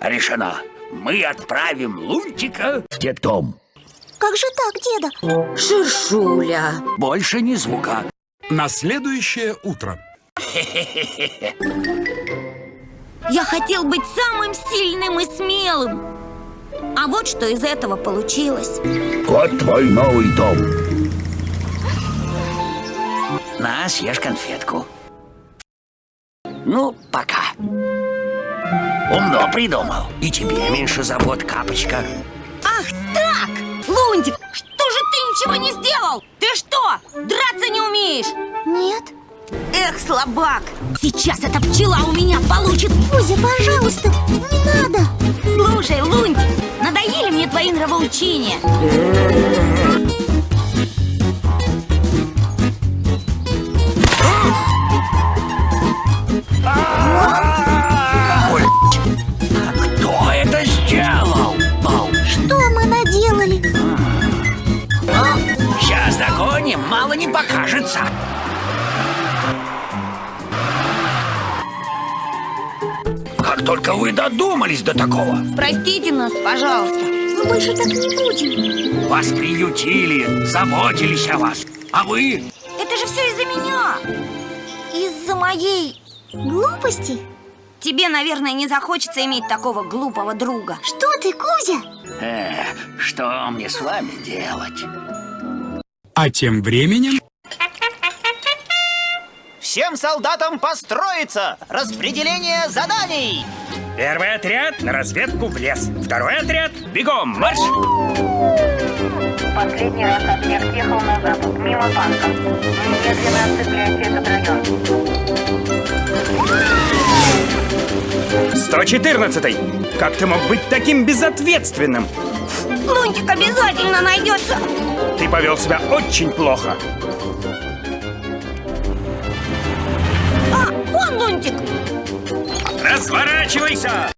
Решено. Мы отправим Лунтика в детдом. Как же так, деда? Ширшуля. Больше ни звука. На следующее утро. Я хотел быть самым сильным и смелым. А вот что из этого получилось. Вот твой новый дом. На, съешь конфетку. Ну, пока. Умно придумал. И тебе меньше забот, капочка. Ах так! Лунтик, что же ты ничего не сделал? Ты что, драться не умеешь? Нет. Эх, слабак! Сейчас эта пчела у меня получит! Кузя, пожалуйста, не надо. Слушай, Лунтик, надоели мне твои нравоучения. Догоним, мало не покажется. Как только вы додумались до такого, Простите нас, пожалуйста. Мы больше так не будем. вас приютили, заботились о вас. А вы Это же все из-за меня. Из-за моей глупости? Тебе, наверное, не захочется иметь такого глупого друга. Что ты, Кузя? Э, что мне с вами делать? А тем временем... Всем солдатам построиться! Распределение заданий! Первый отряд на разведку в лес. Второй отряд бегом, марш! Последний раз объект ехал на запад, мимо банка. Немедленно отцепляйте этот район. 114 Как ты мог быть таким безответственным? Лунтик обязательно найдется. Повел себя очень плохо. А, вон Лунтик. Разворачивайся!